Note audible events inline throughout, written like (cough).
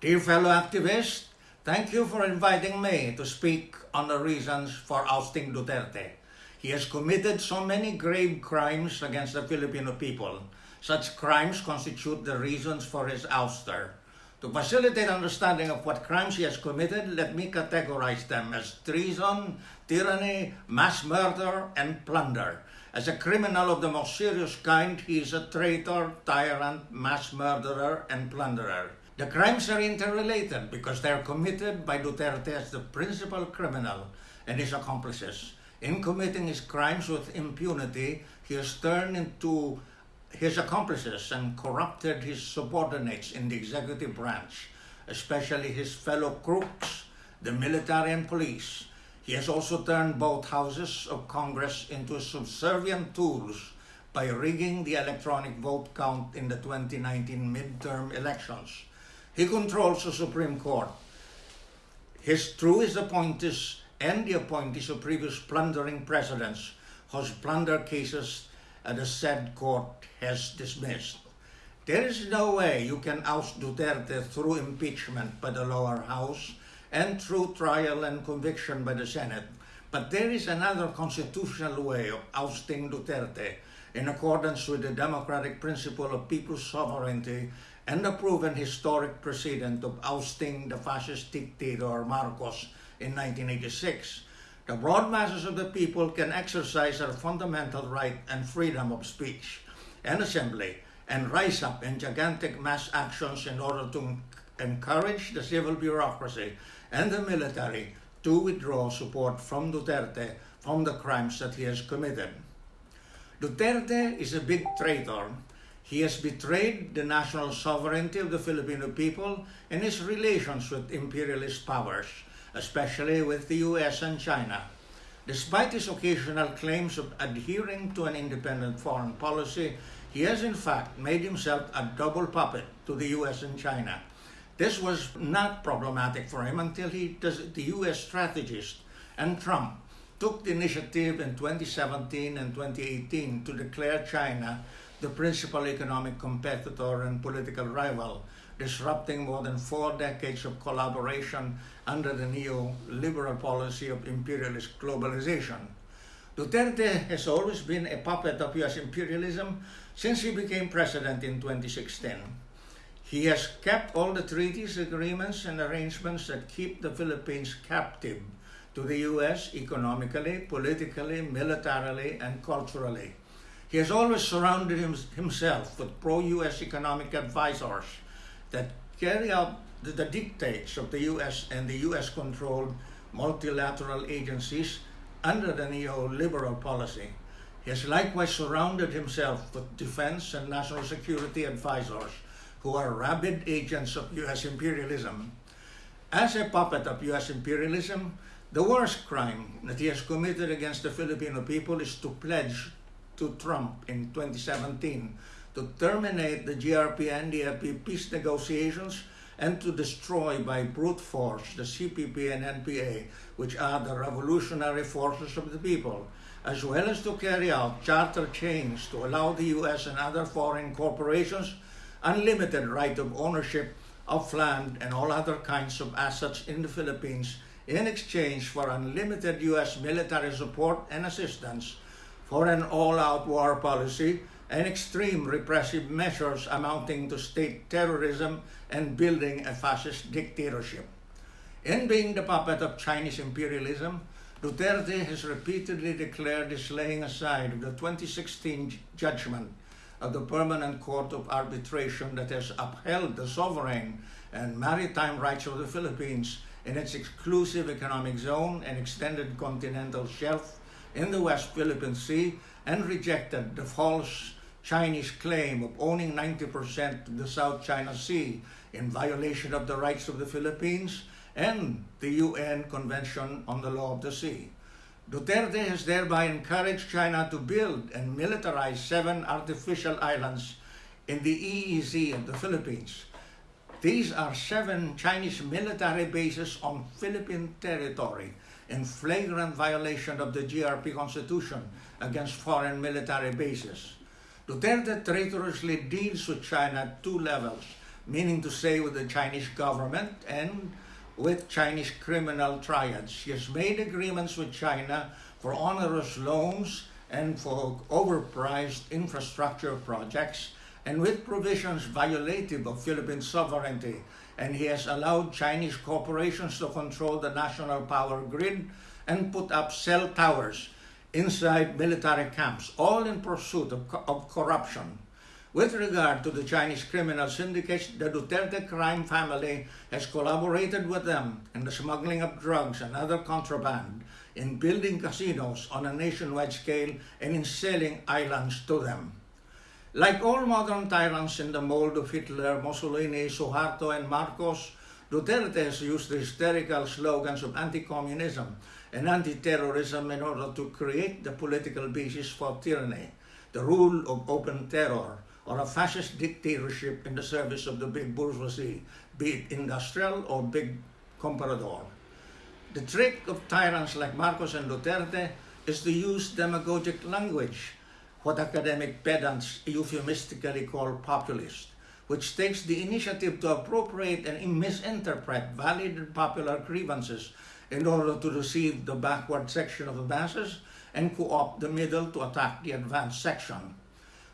Dear fellow activists, thank you for inviting me to speak on the reasons for ousting Duterte. He has committed so many grave crimes against the Filipino people. Such crimes constitute the reasons for his ouster. To facilitate understanding of what crimes he has committed, let me categorize them as treason, tyranny, mass murder, and plunder. As a criminal of the most serious kind, he is a traitor, tyrant, mass murderer, and plunderer. The crimes are interrelated because they are committed by Duterte as the principal criminal and his accomplices. In committing his crimes with impunity, he has turned into his accomplices and corrupted his subordinates in the executive branch, especially his fellow crooks, the military and police. He has also turned both houses of Congress into subservient tools by rigging the electronic vote count in the 2019 midterm elections. He controls the Supreme Court. His his appointees and the appointees of previous plundering presidents whose plunder cases the said court has dismissed. There is no way you can oust Duterte through impeachment by the lower house and through trial and conviction by the Senate. But there is another constitutional way of ousting Duterte in accordance with the democratic principle of people's sovereignty and the proven historic precedent of ousting the fascist dictator Marcos in 1986. The broad masses of the people can exercise their fundamental right and freedom of speech and assembly and rise up in gigantic mass actions in order to encourage the civil bureaucracy and the military to withdraw support from Duterte from the crimes that he has committed. Duterte is a big traitor. He has betrayed the national sovereignty of the Filipino people and his relations with imperialist powers, especially with the US and China. Despite his occasional claims of adhering to an independent foreign policy, he has in fact made himself a double puppet to the US and China. This was not problematic for him until he, the US strategist and Trump took the initiative in 2017 and 2018 to declare China the principal economic competitor and political rival, disrupting more than four decades of collaboration under the neoliberal policy of imperialist globalization. Duterte has always been a puppet of US imperialism since he became president in 2016. He has kept all the treaties, agreements, and arrangements that keep the Philippines captive to the US economically, politically, militarily, and culturally. He has always surrounded him, himself with pro US economic advisors that carry out the, the dictates of the US and the US controlled multilateral agencies under the neoliberal policy. He has likewise surrounded himself with defense and national security advisors who are rabid agents of US imperialism. As a puppet of US imperialism, the worst crime that he has committed against the Filipino people is to pledge to Trump in 2017 to terminate the GRP and NDFP peace negotiations and to destroy by brute force the CPP and NPA, which are the revolutionary forces of the people, as well as to carry out charter change to allow the US and other foreign corporations unlimited right of ownership of land and all other kinds of assets in the Philippines in exchange for unlimited US military support and assistance for an all-out war policy and extreme repressive measures amounting to state terrorism and building a fascist dictatorship. In being the puppet of Chinese imperialism, Duterte has repeatedly declared his laying aside of the 2016 judgment of the Permanent Court of Arbitration that has upheld the sovereign and maritime rights of the Philippines in its exclusive economic zone and extended continental shelf in the West Philippine Sea and rejected the false Chinese claim of owning 90% of the South China Sea in violation of the rights of the Philippines and the UN Convention on the Law of the Sea. Duterte has thereby encouraged China to build and militarize seven artificial islands in the EEZ of the Philippines. These are seven Chinese military bases on Philippine territory in flagrant violation of the GRP Constitution against foreign military bases. Duterte traitorously deals with China at two levels, meaning to say with the Chinese government and with Chinese criminal triads. He has made agreements with China for onerous loans and for overpriced infrastructure projects and with provisions violative of Philippine sovereignty. And he has allowed Chinese corporations to control the national power grid and put up cell towers inside military camps, all in pursuit of, of corruption. With regard to the Chinese criminal syndicates, the Duterte crime family has collaborated with them in the smuggling of drugs and other contraband, in building casinos on a nationwide scale, and in selling islands to them. Like all modern tyrants in the mold of Hitler, Mussolini, Suharto, and Marcos, Duterte has used hysterical slogans of anti-communism and anti-terrorism in order to create the political basis for tyranny, the rule of open terror, or a fascist dictatorship in the service of the big bourgeoisie, be it industrial or big comprador. The trick of tyrants like Marcos and Duterte is to use demagogic language, what academic pedants euphemistically call populist, which takes the initiative to appropriate and misinterpret valid and popular grievances in order to deceive the backward section of the masses and co-opt the middle to attack the advanced section.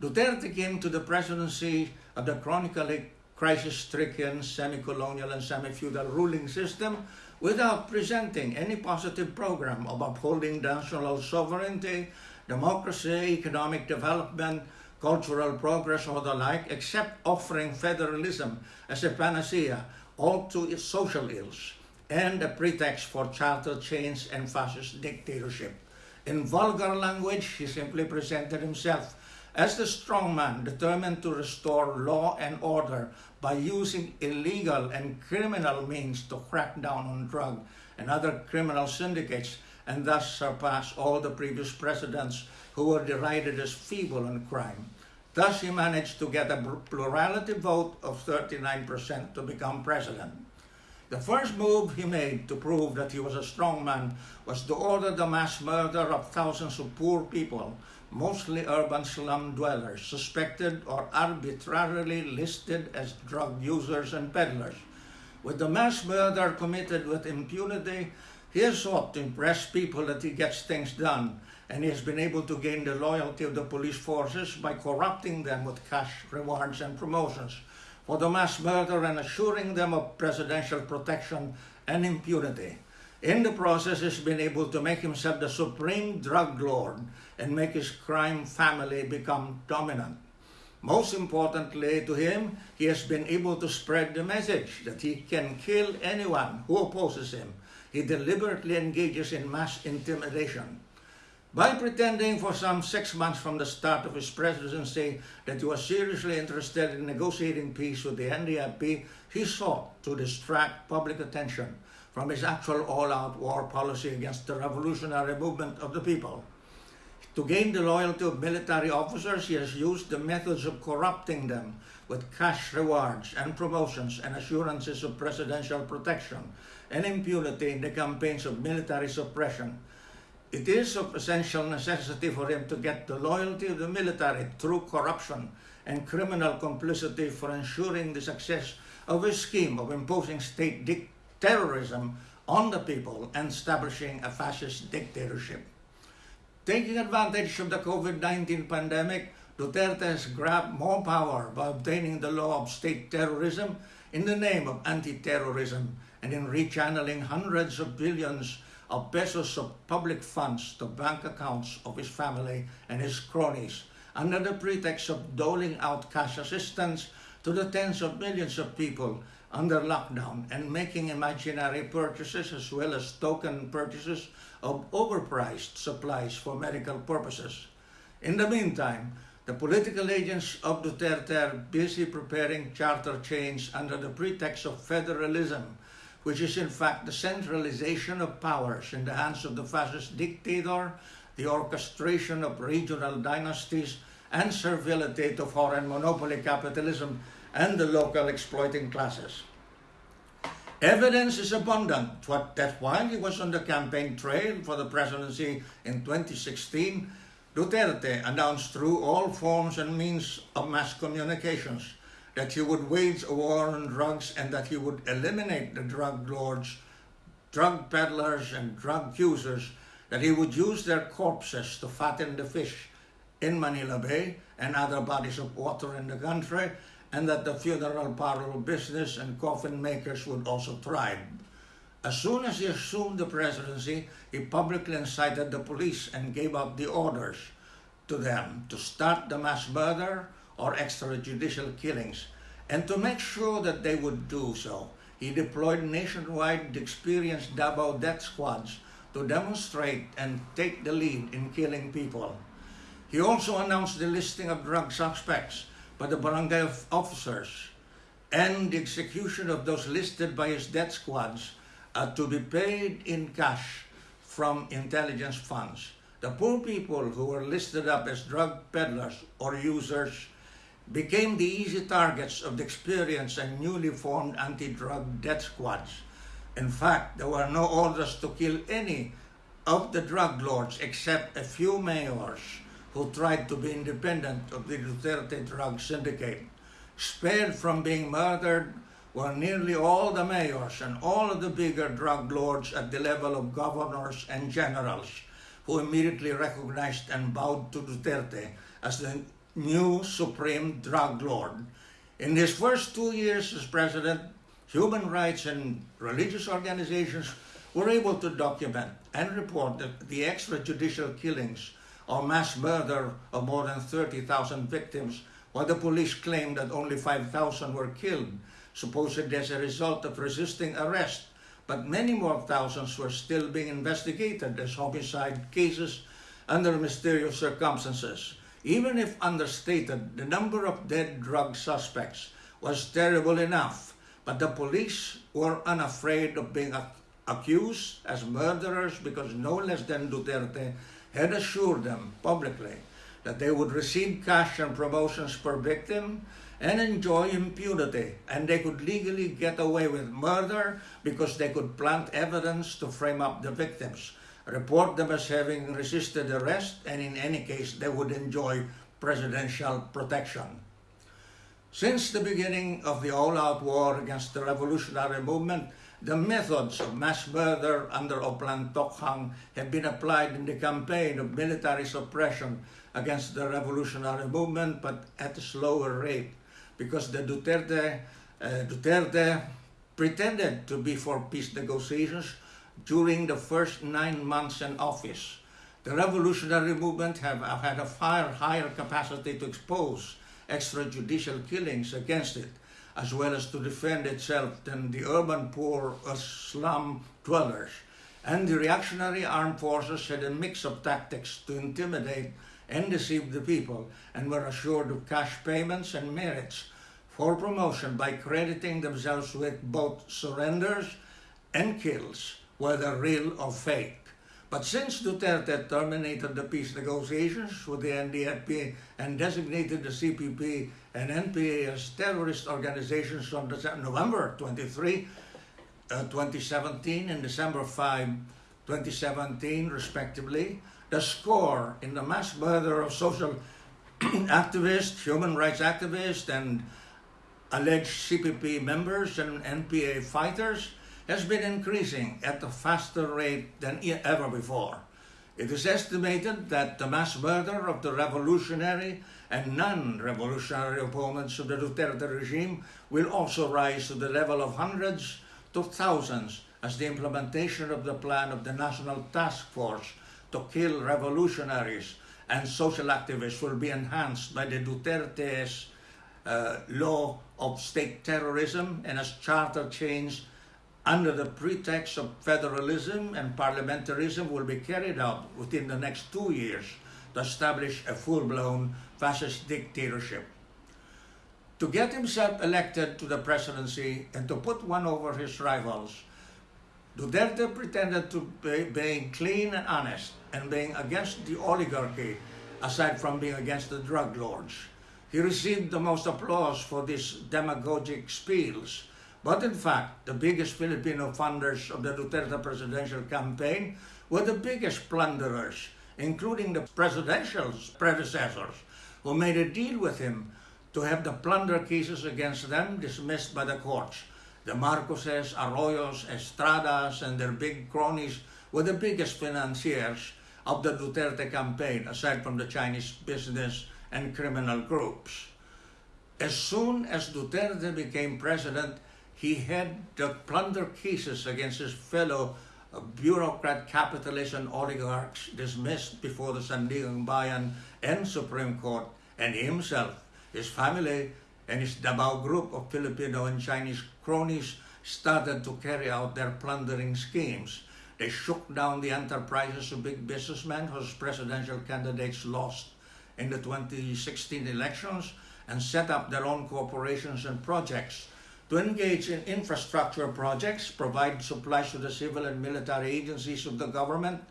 Duterte came to the presidency of the chronically crisis-stricken semi-colonial and semi-feudal ruling system without presenting any positive program of upholding national sovereignty, democracy, economic development, cultural progress, or the like, except offering federalism as a panacea all to social ills and a pretext for charter change and fascist dictatorship. In vulgar language, he simply presented himself as the strongman determined to restore law and order by using illegal and criminal means to crack down on drug and other criminal syndicates and thus surpass all the previous presidents who were derided as feeble in crime. Thus he managed to get a plurality vote of 39% to become president. The first move he made to prove that he was a strong man was to order the mass murder of thousands of poor people mostly urban slum dwellers, suspected or arbitrarily listed as drug users and peddlers. With the mass murder committed with impunity, he has sought to impress people that he gets things done, and he has been able to gain the loyalty of the police forces by corrupting them with cash rewards and promotions for the mass murder and assuring them of presidential protection and impunity. In the process, he's been able to make himself the supreme drug lord and make his crime family become dominant. Most importantly to him, he has been able to spread the message that he can kill anyone who opposes him. He deliberately engages in mass intimidation. By pretending for some six months from the start of his presidency that he was seriously interested in negotiating peace with the NDP, he sought to distract public attention from his actual all-out war policy against the revolutionary movement of the people. To gain the loyalty of military officers, he has used the methods of corrupting them with cash rewards and promotions and assurances of presidential protection and impunity in the campaigns of military suppression. It is of essential necessity for him to get the loyalty of the military through corruption and criminal complicity for ensuring the success of his scheme of imposing state terrorism on the people and establishing a fascist dictatorship. Taking advantage of the COVID-19 pandemic, Duterte has grabbed more power by obtaining the law of state terrorism in the name of anti-terrorism and in rechanneling hundreds of billions of pesos of public funds to bank accounts of his family and his cronies under the pretext of doling out cash assistance to the tens of millions of people under lockdown and making imaginary purchases as well as token purchases of overpriced supplies for medical purposes. In the meantime, the political agents of Duterte are busy preparing charter change under the pretext of federalism, which is in fact the centralization of powers in the hands of the fascist dictator, the orchestration of regional dynasties, and servility to foreign monopoly capitalism and the local exploiting classes. Evidence is abundant that while he was on the campaign trail for the presidency in 2016, Duterte announced through all forms and means of mass communications that he would wage a war on drugs and that he would eliminate the drug lords, drug peddlers, and drug users, that he would use their corpses to fatten the fish in Manila Bay and other bodies of water in the country, and that the funeral parlor business and coffin makers would also thrive. As soon as he assumed the presidency, he publicly incited the police and gave out the orders to them to start the mass murder or extrajudicial killings. And to make sure that they would do so, he deployed nationwide experienced Davao death squads to demonstrate and take the lead in killing people. He also announced the listing of drug suspects by the barangay officers and the execution of those listed by his death squads uh, to be paid in cash from intelligence funds. The poor people who were listed up as drug peddlers or users became the easy targets of the experienced and newly formed anti-drug death squads. In fact, there were no orders to kill any of the drug lords except a few mayors who tried to be independent of the Duterte drug syndicate. Spared from being murdered were nearly all the mayors and all of the bigger drug lords at the level of governors and generals who immediately recognized and bowed to Duterte as the new supreme drug lord. In his first two years as president, human rights and religious organizations were able to document and report the extrajudicial killings or mass murder of more than 30,000 victims, while the police claimed that only 5,000 were killed, supposedly as a result of resisting arrest. But many more thousands were still being investigated as homicide cases under mysterious circumstances. Even if understated, the number of dead drug suspects was terrible enough, but the police were unafraid of being accused as murderers because no less than Duterte had assured them publicly that they would receive cash and promotions per victim and enjoy impunity, and they could legally get away with murder because they could plant evidence to frame up the victims report them as having resisted arrest, and in any case, they would enjoy presidential protection. Since the beginning of the all-out war against the revolutionary movement, the methods of mass murder under Oplan Tokhang have been applied in the campaign of military suppression against the revolutionary movement, but at a slower rate, because the Duterte, uh, Duterte pretended to be for peace negotiations, during the first nine months in office. The revolutionary movement have, had a far higher capacity to expose extrajudicial killings against it, as well as to defend itself than the urban poor or slum dwellers. And the reactionary armed forces had a mix of tactics to intimidate and deceive the people, and were assured of cash payments and merits for promotion by crediting themselves with both surrenders and kills whether real or fake. But since Duterte terminated the peace negotiations with the NDFP and designated the CPP and NPA as terrorist organizations on November 23, uh, 2017 and December 5, 2017 respectively, the score in the mass murder of social (clears throat) activists, human rights activists, and alleged CPP members and NPA fighters has been increasing at a faster rate than ever before. It is estimated that the mass murder of the revolutionary and non-revolutionary opponents of the Duterte regime will also rise to the level of hundreds to thousands as the implementation of the plan of the National Task Force to kill revolutionaries and social activists will be enhanced by the Duterte's uh, law of state terrorism and as charter change under the pretext of federalism and parliamentarism will be carried out within the next two years to establish a full-blown fascist dictatorship. To get himself elected to the presidency and to put one over his rivals, Duterte pretended to be being clean and honest and being against the oligarchy aside from being against the drug lords. He received the most applause for these demagogic spiels but in fact, the biggest Filipino funders of the Duterte presidential campaign were the biggest plunderers, including the presidential predecessors, who made a deal with him to have the plunder cases against them dismissed by the courts. The Marcoses, Arroyos, Estradas, and their big cronies were the biggest financiers of the Duterte campaign, aside from the Chinese business and criminal groups. As soon as Duterte became president, he had the plunder cases against his fellow uh, bureaucrat capitalists and oligarchs dismissed before the Sandiganbayan and Supreme Court, and himself, his family, and his Davao group of Filipino and Chinese cronies started to carry out their plundering schemes. They shook down the enterprises of big businessmen whose presidential candidates lost in the 2016 elections and set up their own corporations and projects to engage in infrastructure projects, provide supplies to the civil and military agencies of the government,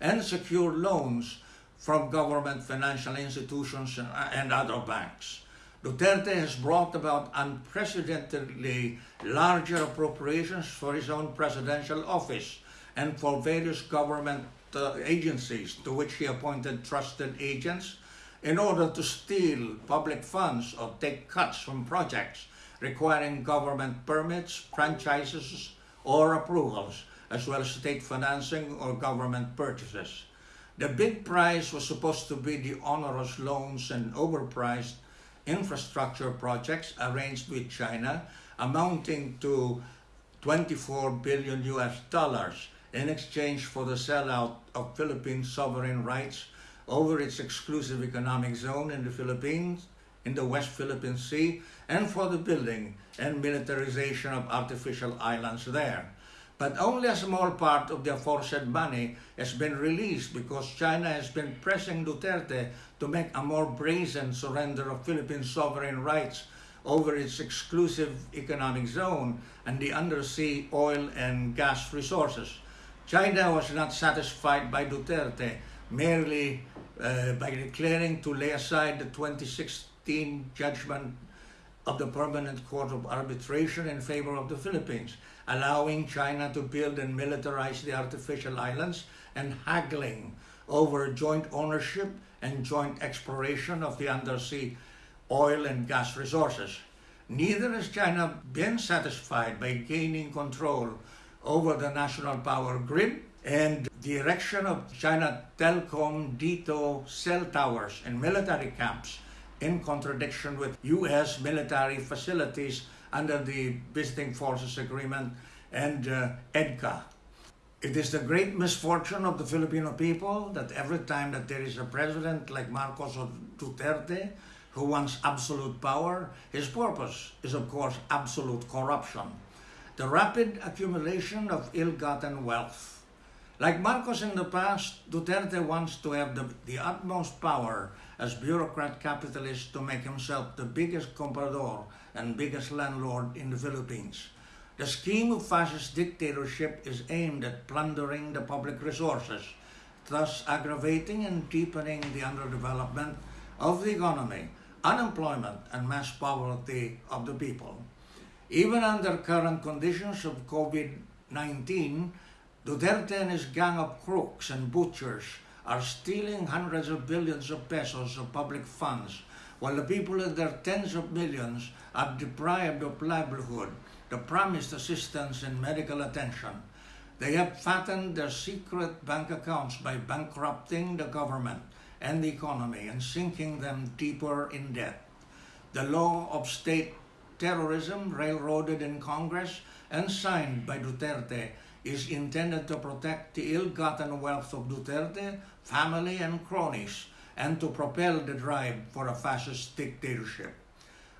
and secure loans from government financial institutions and other banks. Duterte has brought about unprecedentedly larger appropriations for his own presidential office and for various government uh, agencies to which he appointed trusted agents in order to steal public funds or take cuts from projects requiring government permits, franchises, or approvals, as well as state financing or government purchases. The big prize was supposed to be the onerous loans and overpriced infrastructure projects arranged with China amounting to 24 billion US dollars in exchange for the sellout of Philippine sovereign rights over its exclusive economic zone in the Philippines, in the West Philippine Sea, and for the building and militarization of artificial islands there. But only a small part of the aforesaid money has been released because China has been pressing Duterte to make a more brazen surrender of Philippine sovereign rights over its exclusive economic zone and the undersea oil and gas resources. China was not satisfied by Duterte merely uh, by declaring to lay aside the 2016 judgment of the Permanent Court of Arbitration in favor of the Philippines, allowing China to build and militarize the artificial islands and haggling over joint ownership and joint exploration of the undersea oil and gas resources. Neither has China been satisfied by gaining control over the national power grid and the erection of China Telecom DITO cell towers and military camps in contradiction with U.S. military facilities under the Visiting Forces Agreement and uh, EDCA. It is the great misfortune of the Filipino people that every time that there is a president like Marcos or Duterte who wants absolute power, his purpose is of course absolute corruption. The rapid accumulation of ill-gotten wealth like Marcos in the past, Duterte wants to have the, the utmost power as bureaucrat capitalist to make himself the biggest comprador and biggest landlord in the Philippines. The scheme of fascist dictatorship is aimed at plundering the public resources, thus aggravating and deepening the underdevelopment of the economy, unemployment, and mass poverty of the people. Even under current conditions of COVID-19, Duterte and his gang of crooks and butchers are stealing hundreds of billions of pesos of public funds, while the people in their tens of millions are deprived of livelihood, the promised assistance and medical attention. They have fattened their secret bank accounts by bankrupting the government and the economy and sinking them deeper in debt. The law of state terrorism, railroaded in Congress and signed by Duterte, is intended to protect the ill-gotten wealth of Duterte, family and cronies, and to propel the drive for a fascist dictatorship.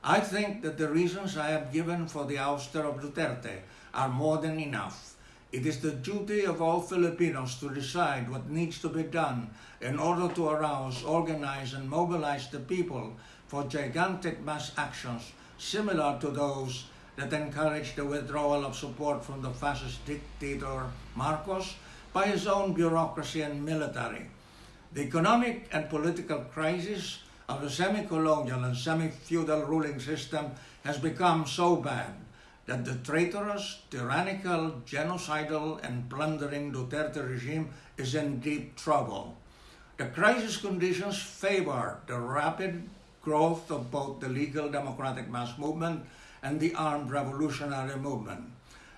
I think that the reasons I have given for the ouster of Duterte are more than enough. It is the duty of all Filipinos to decide what needs to be done in order to arouse, organize, and mobilize the people for gigantic mass actions similar to those that encouraged the withdrawal of support from the fascist dictator Marcos by his own bureaucracy and military. The economic and political crisis of the semi-colonial and semi-feudal ruling system has become so bad that the traitorous, tyrannical, genocidal, and plundering Duterte regime is in deep trouble. The crisis conditions favor the rapid growth of both the legal democratic mass movement and the armed revolutionary movement.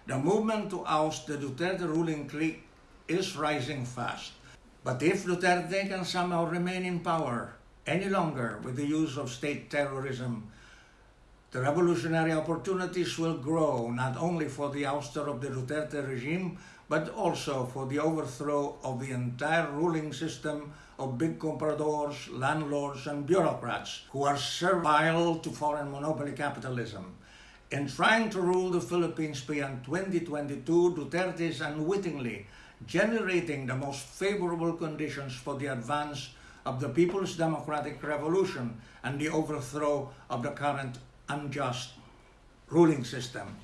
The movement to oust the Duterte ruling clique is rising fast. But if Duterte can somehow remain in power any longer with the use of state terrorism, the revolutionary opportunities will grow not only for the ouster of the Duterte regime, but also for the overthrow of the entire ruling system of big compradors, landlords, and bureaucrats who are servile to foreign monopoly capitalism. In trying to rule the Philippines beyond 2022, Duterte is unwittingly generating the most favorable conditions for the advance of the People's Democratic Revolution and the overthrow of the current unjust ruling system.